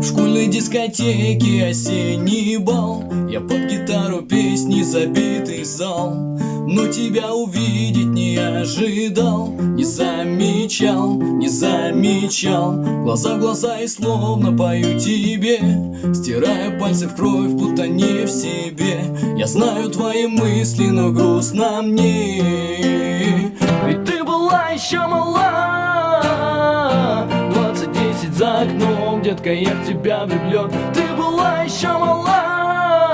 В школьной дискотеке осенний бал. Я под гитару песни забитый зал. Но тебя увидеть не ожидал Не замечал, не замечал. Глаза в глаза и словно пою тебе Стирая пальцы в кровь, будто не в себе. Я знаю твои мысли, но грустно мне. Ведь ты была еще мала детка, я в тебя влюблен Ты была еще мала.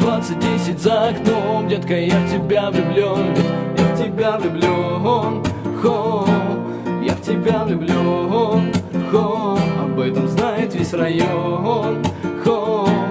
Двадцать десять за окном, детка, я в тебя влюблен Я в тебя влюблен, хо. Я в тебя влюблен, хо. Об этом знает весь район, хо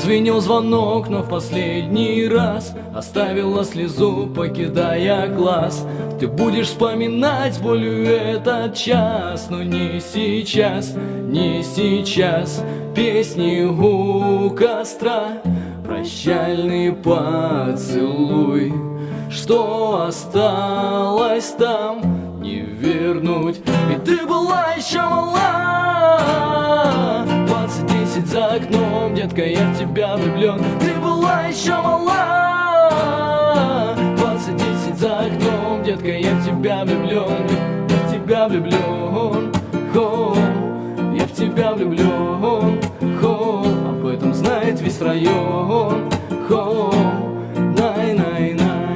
Прозвенел звонок, но в последний раз Оставила слезу, покидая класс Ты будешь вспоминать болью этот час Но не сейчас, не сейчас. Песни у костра Прощальный поцелуй. Что осталось там, не вернуть? Ведь ты была еще мала детка, я в тебя влюблен Ты была еще мала. Двадцать десять за окном, детка, я в тебя влюблен Я в тебя влюблен, хо. Я в тебя влюблен, хо. Об этом знает весь район, хо. Най, най, най,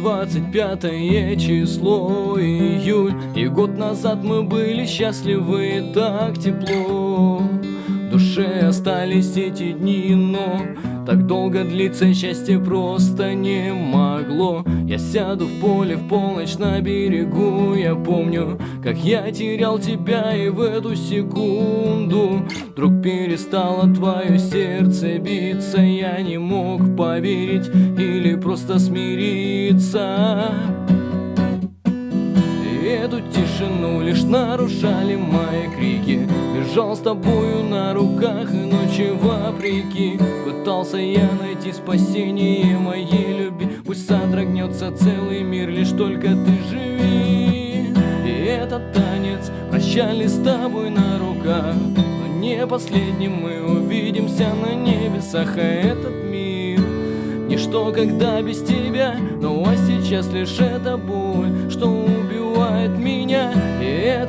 25 число, июль. И год назад мы были счастливы, так тепло остались эти дни, но Так долго длиться счастье просто не могло. Я сяду в поле в полночь на берегу. Я помню, как я терял тебя И в эту секунду. Вдруг перестало твое сердце биться Я не мог поверить или просто смириться. Эту тишину лишь нарушали мои крики Бежал с тобою на руках и ночи вопреки. Пытался я найти спасение моей любви. Пусть содрогнется целый мир, лишь только ты живи. И этот танец прощали с тобой на руках. Но не последним мы увидимся на небесах А этот мир. Ничто, когда без тебя, ну а сейчас лишь эта боль, что убивает меня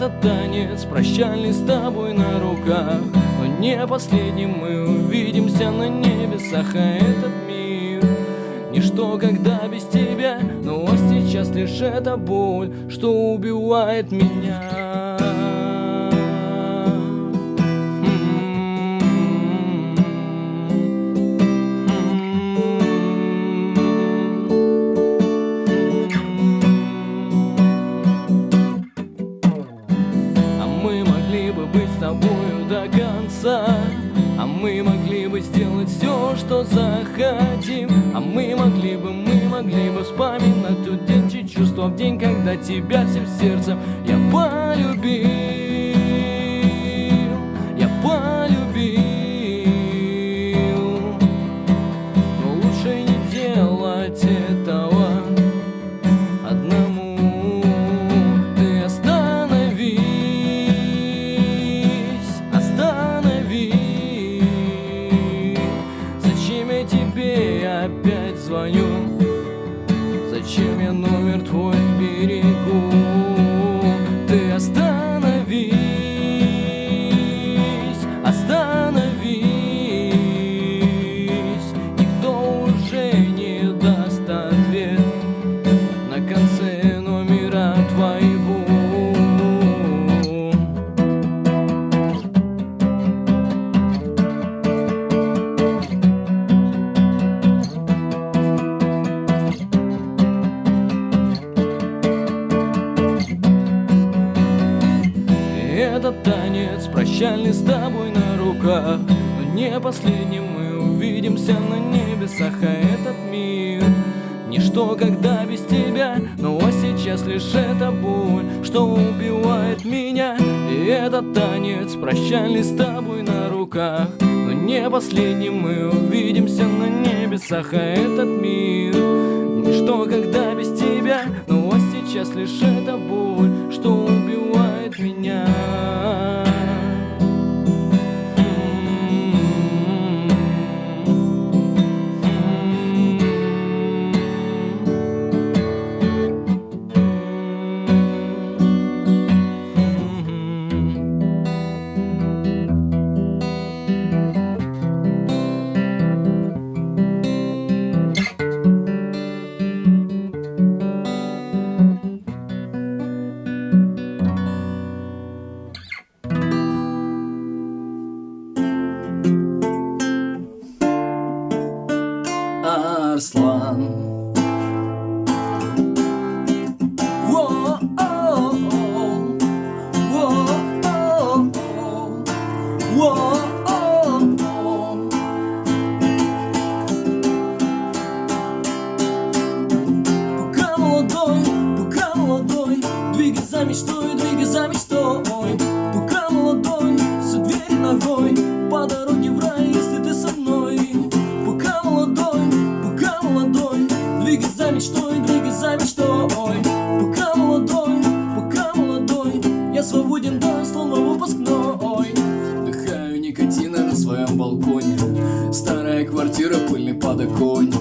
этот танец прощальный с тобой на руках. Но не последним мы увидимся на небесах, а этот мир. Ничто, когда без тебя, а сейчас лишь эта боль, что убивает меня тебя всем сердцем этот танец прощальный с тобой на руках. Но не последним мы увидимся на небесах А этот мир. Ничто, когда без тебя Но а сейчас лишь эта боль Что убивает меня. И этот танец прощальный с тобой на руках. Но не последний мы увидимся на небесах А этот мир. Ничто, когда без тебя Но а сейчас лишь эта боль Что убивает меня мечтой, двигай за мечтой. Пока молодой, все двери ногой. По дороге в рай, если ты со мной. Пока молодой, пока молодой Двигай за мечтой, двигай за мечтой. Пока молодой, пока молодой Я свободен, да, словно выпускной. Дыхаю никотина на своем балконе. Старая квартира, пыльный подоконник.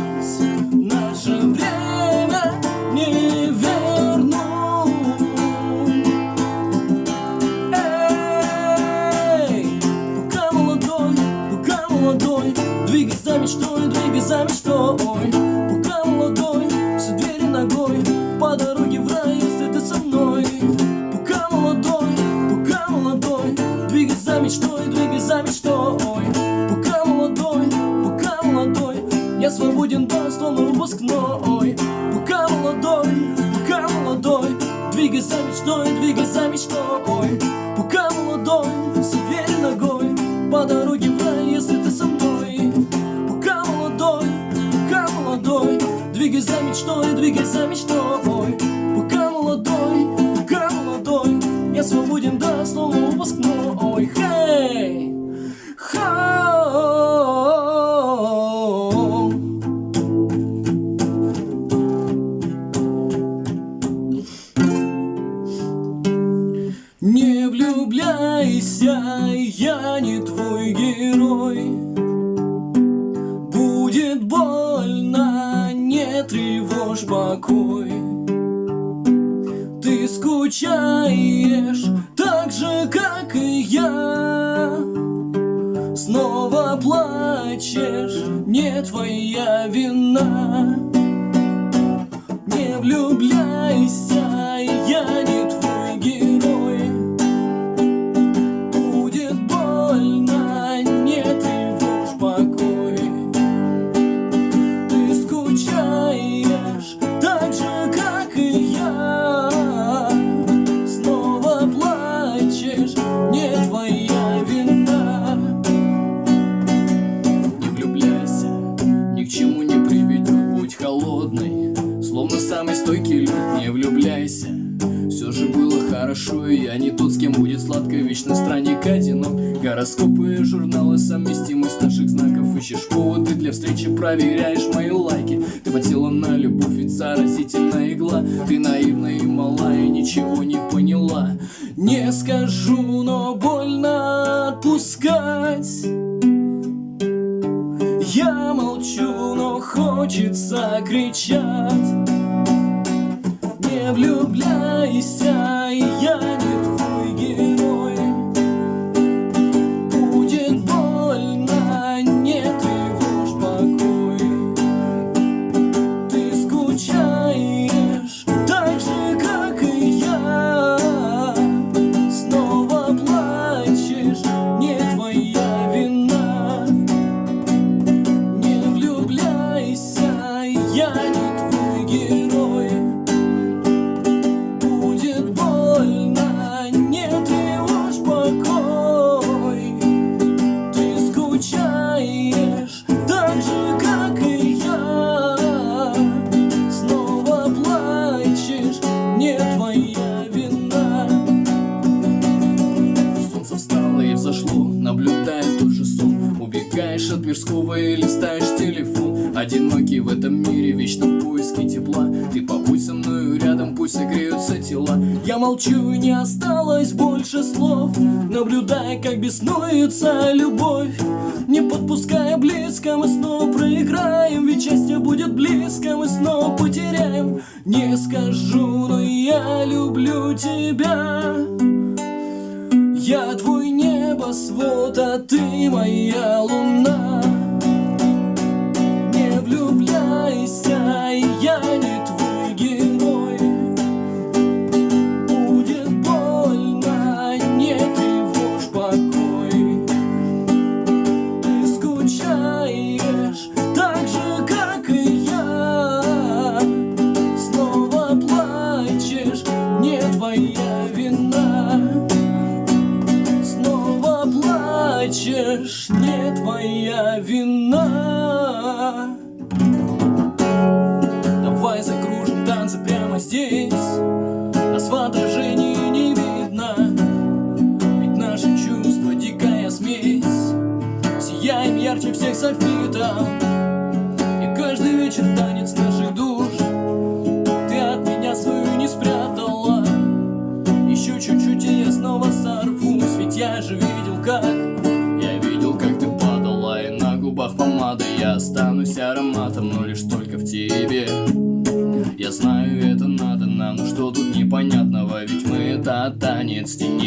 выпускной Пока молодой, пока молодой. Двигай за мечтой, двигай за мечтой. Пока молодой, все верь ногой. По дороге в рай, если ты со мной. Пока молодой, пока молодой. Двигай за мечтой, двигай за мечтой. Пока молодой, пока молодой. Я свободен, да, словно тревожь покой. Ты скучаешь так же, как и я. Снова плачешь, не твоя вина. Не влюбляйся, я не не тот, с кем будет сладко Вечно странник одинок Гороскопы и журналы Совместимость наших знаков. Ищешь поводы для встречи Проверяешь мои лайки. Ты потела на любовь Ведь заразительная игла. Ты наивна и мала И ничего не поняла. Не скажу, но больно отпускать. Я молчу, но хочется кричать. Не влюбляйся, я Yeah. Убегаешь от мирского и листаешь телефон. Одинокий в этом мире, вечно в поиске тепла. Ты побудь со мною рядом, пусть согреются тела. Я молчу, не осталось больше слов. Наблюдая, как беснуется любовь. Не подпуская близко, мы снова проиграем. Ведь счастье будет близко, мы снова потеряем. Не скажу, но я люблю тебя. Я твой не небосвод, а ты моя луна. Не влюбляйся, я не твой герой. Будет больно, не тревожь покой Ты скучаешь так же, как и я. Снова плачешь, не твоя вина плачешь, не твоя вина. Давай закружим танцы прямо здесь. Нас в отражении не видно. Ведь наши чувства дикая смесь. Сияем ярче всех софитов. И каждый вечер танец это танец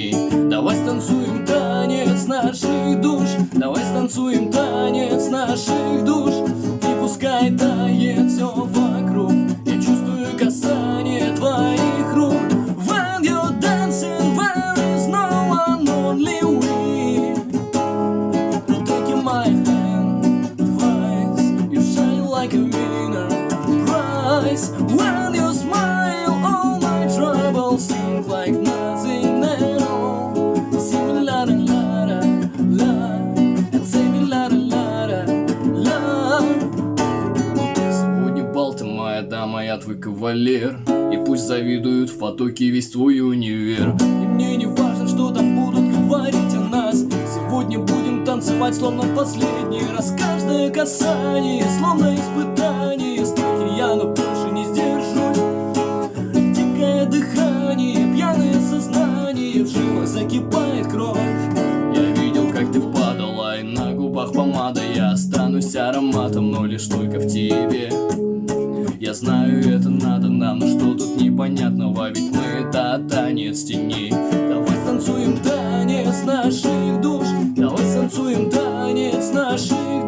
моя твой кавалер. И пусть завидуют в потоке весь твой универ. И мне не важно, что там будут говорить о нас. Сегодня будем танцевать, словно последний раз. Каждое касание, словно испытание. Страхи я, но больше не сдержусь Дикое дыхание, пьяное сознание. В жилах закипает кровь. Я видел, как ты падала, и на губах помада. Я останусь ароматом, но лишь только в тебе Я знаю, это надо нам, но что тут непонятного? Ведь мы это танец теней Давай станцуем танец наших душ. Давай станцуем танец наших